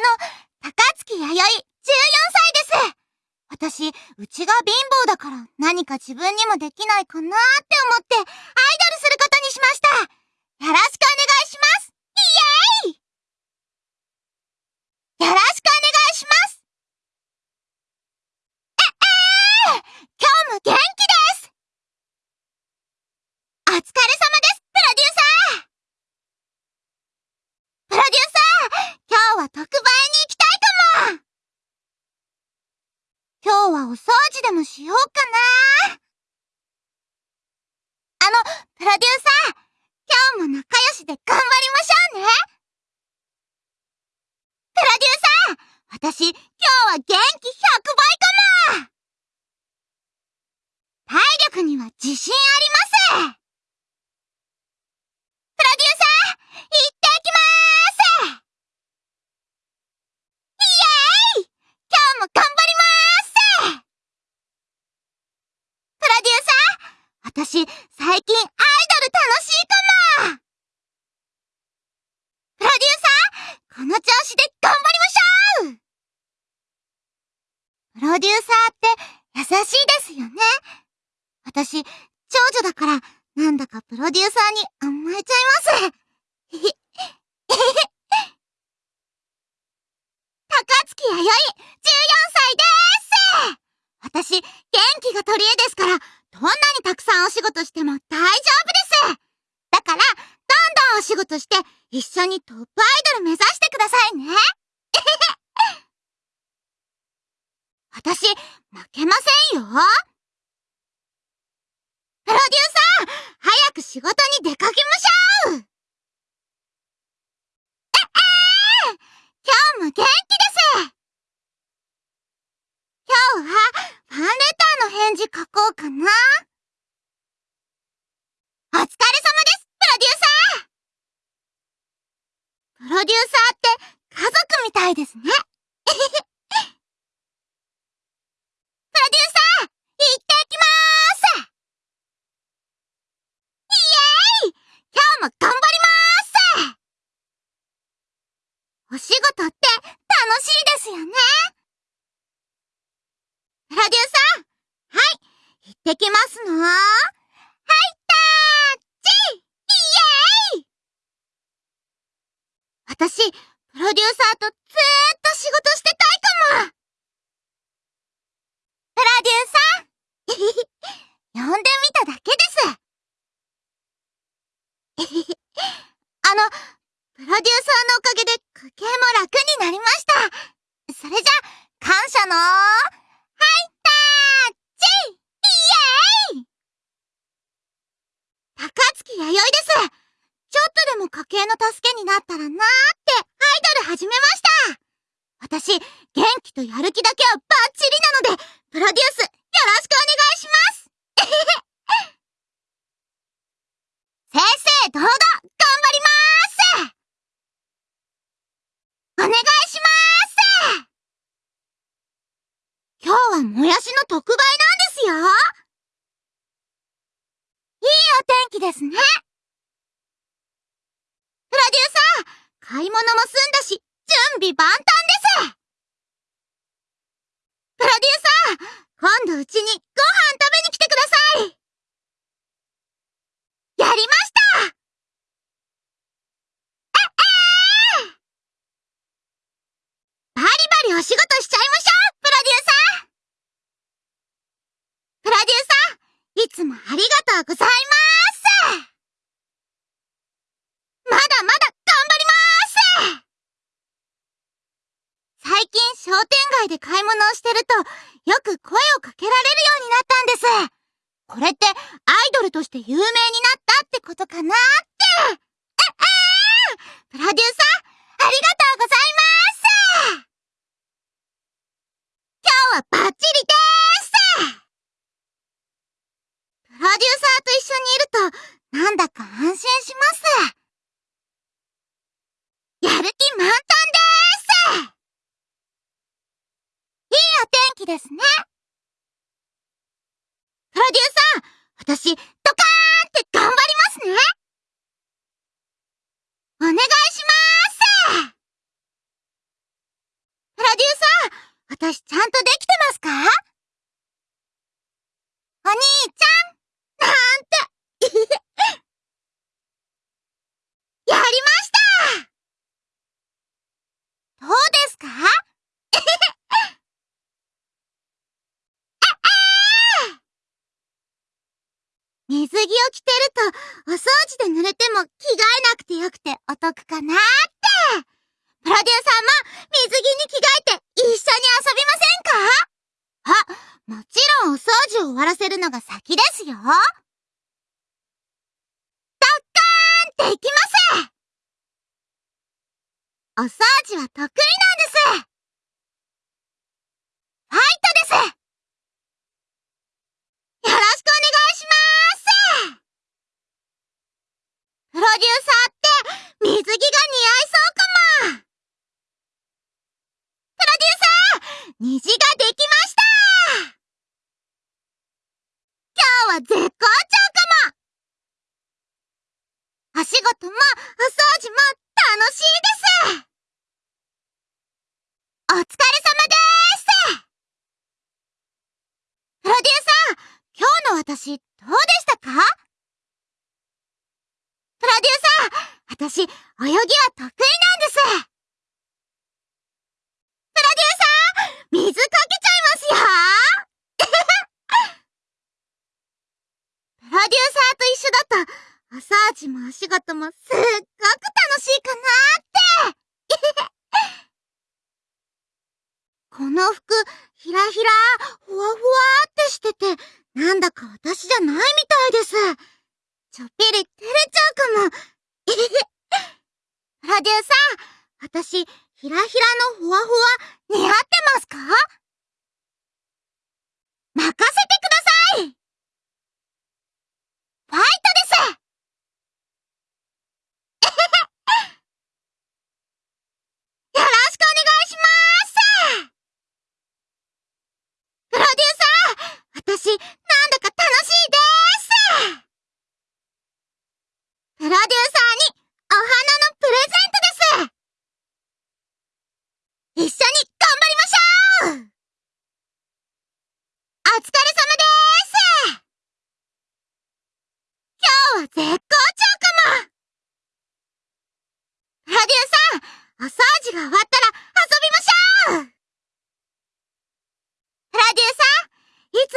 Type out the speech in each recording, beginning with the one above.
の、高月弥生、14歳です。私、うちが貧乏だから何か自分にもできないかなーって思って、アイドルすることにしました。よろしくお願いします。イエーイよろしくお願いします。え、えー、今日も元気ですお疲れ様です、プロデューサープロデューサー今日は特売に行きたいかも今日はお掃除でもしようかな。あの、プロデューサー今日も仲良しで頑張りましょうね。プロデューサー私、今日は元気100倍かも。体力には自信ありますプロデューサー、行ってきまーすイエーイ今日も頑張りまーすプロデューサー、私、最近アイドル楽しいかもプロデューサー、この調子で頑張りましょうプロデューサーって優しいですよね。私、長女だから、なんだかプロデューサーに甘えちゃいます。へへ、へ。高月弥生、14歳でーす私、元気が取り柄ですから、どんなにたくさんお仕事しても大丈夫ですだから、どんどんお仕事して、一緒にトップアイドル目指してくださいね。私、負けませんよ。プロデューサー、早く仕事に出かけましょう。え、えー、今日も元気です。今日は、ファンレターの返事書こうかなお疲れ様です、プロデューサープロデューサーって家族みたいですね。プロデューサー、行ってきまーす。イエーイ。今日も頑張りまーす。お仕事って楽しいですよね。プロデューサー、はい、行ってきますの。はい、タッチ。イエーイ。私、プロデューサーとずーっと仕事してたいかもプロデューサー呼んでみただけです。あの、プロデューサーのおかげで家計も楽になりました。それじゃ、感謝のー、はい、タッチイエーイ高月弥生です。ちょっとでも家計の助けになったらなーって、アイドル始めました。私、元気とやる気だけはバッチリなので、プロデュース、よろしくお願いします。正々堂々、頑張りまーす。お願いしまーす。今日はもやしの特売なんですよ。いいお天気ですね。プロデューサー、買い物も済んだし、準備万端です。プロデューサー、今度うちにご飯食べに来てください。やりました。え、えーバリバリお仕事しちゃいましょうプロデューサー。プロデューサー、いつもありがとうございますまだまだ頑張ります最近商店街で買い物をしてると、よく声をかけられるようになったんです。これってアイドルとして有名になったってことかなって。え、えー、プロデューサー、ありがとうございます今日はバッチリでーすプロデューサーと一緒にいると、なんだか安心します。やる気満タンでお天気ですね。プロデューサー、私、ドカーンって頑張りますねお願いしまーすプロデューサー、私ちゃん水着を着てると、お掃除で濡れても着替えなくてよくてお得かなーって。プロデューサーも水着に着替えて一緒に遊びませんか？あ、もちろんお掃除を終わらせるのが先ですよ。ドッカーンっていきますお掃除は得意なんですファイトですよろしくお願いしますプロデューサーって水着が似合いそうかもプロデューサー虹ができました今日は絶好調かもお仕事もお掃除も楽しいですお疲れ様ですプロデューサー、今日の私、どうでしたか？プロデューサー、私、泳ぎは得意なんですプロデューサー、水かけちゃいますよプロデューサーと一緒だと、お掃除もお仕事もすっごく楽しいかなってこの服、ひらひら、ふわふわってしてて、なんだか私じゃないみたいです。ちょっぴり照れちゃうかも。プロデューサー、私、ひらひらのふわふわ、似合ってますか？任せてくださいファイ私、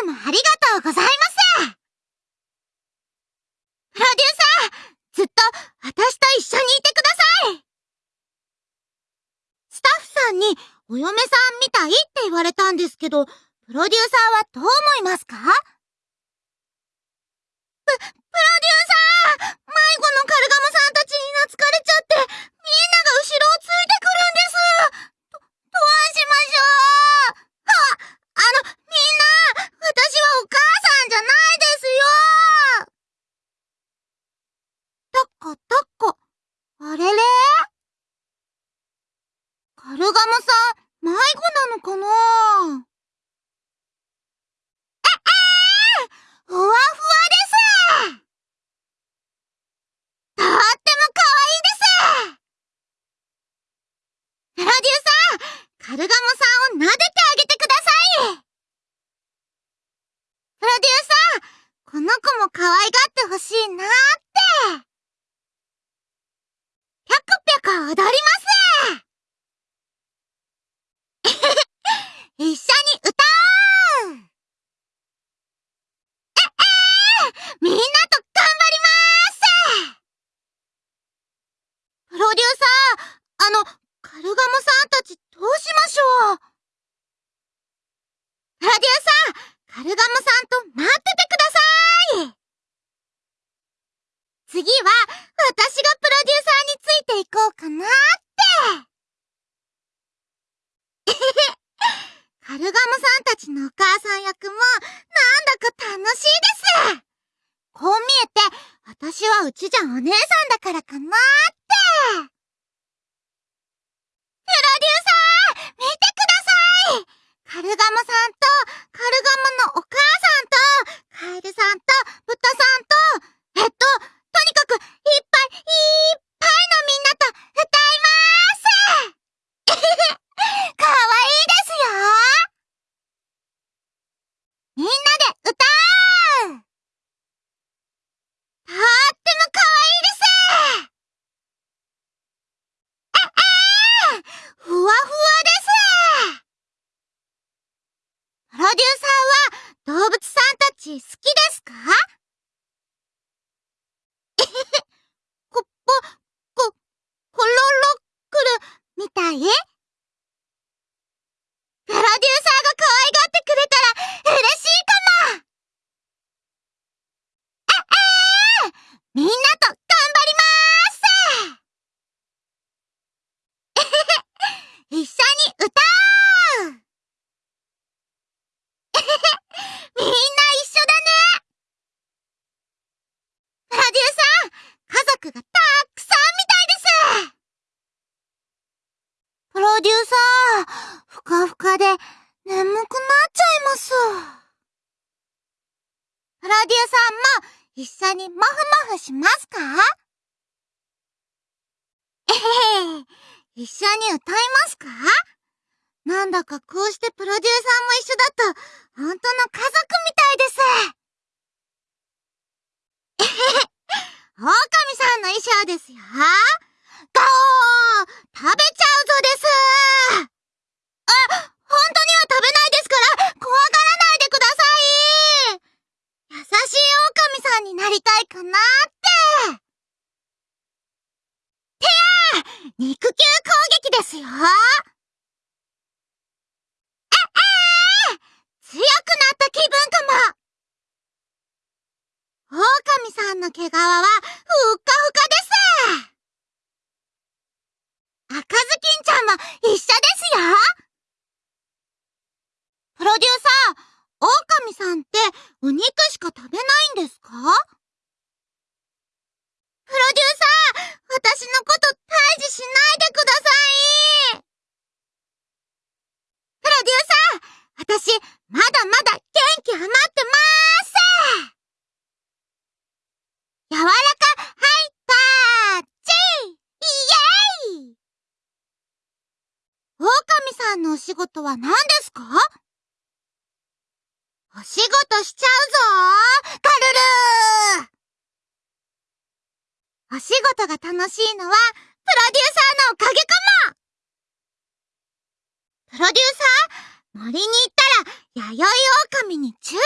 つもありがとうございます。プロデューサー、ずっと私と一緒にいてください。スタッフさんにお嫁さんみたいって言われたんですけど、プロデューサーはどう思いますか？プ、プロデューサー迷子のカルガモさんたちに懐かれちゃって、みんなが後ろをついてくるんですど、どうしましょうあ、あの、みんな、私はお母さんじゃないですよタコタコ。あれれカルガモさん、迷子なのかなえ、えー、ふわふわですとっても可愛いですプロデューサー、カルガモさんを撫でてあげてくださいプロデューサー、この子も可愛がってほしいなーって。ぴゃくぴゃく踊ります一緒に歌おうえ、えー、みんなと頑張りますプロデューサー、あの、カルガモさんたちどうしましょうプロデューサー、カルガモさんと待っててください次は、私がプロデューサーについていこうかなって。カルガモさんたちのお母さん役も、なんだか楽しいです。こう見えて、私はうちじゃお姉さんだからかなって。プロデューサー、見てくださいカルガモさんと、カルガモのお母さんと、カエルさんと、豚さんと、えっと、とにかく、いっぱい、いっぱいのみんなと歌いまーすかわいいですよさー、ふかふかで眠くなっちゃいます。プロデューサーも一緒にモフモフしますか？えへへ、一緒に歌いますか？なんだかこうしてプロデューサーも一緒だと、本当の家族みたいです。えへへ、狼さんの衣装ですよ。ガオー！食べちゃうぞですあ、本当には食べないですから怖がらないでください優しい狼さんになりたいかなっててや肉球攻撃ですよええー、強くなった気分かも狼さんの毛皮はふっかふかです。赤ずきんちゃんも一緒ですよ。プロデューサー、狼さんってお肉しか食べないんですか？プロデューサー、私のこと退治しないでくださいプロデューサー、私、まだまだ元気余ってまーす柔らか、はいたーちイエーイ狼さんのお仕事は何ですかおしちゃうぞカルルお仕事が楽しいのは、プロデューサーのおかげかも。プロデューサー、森に行ったら、弥生狼に注意。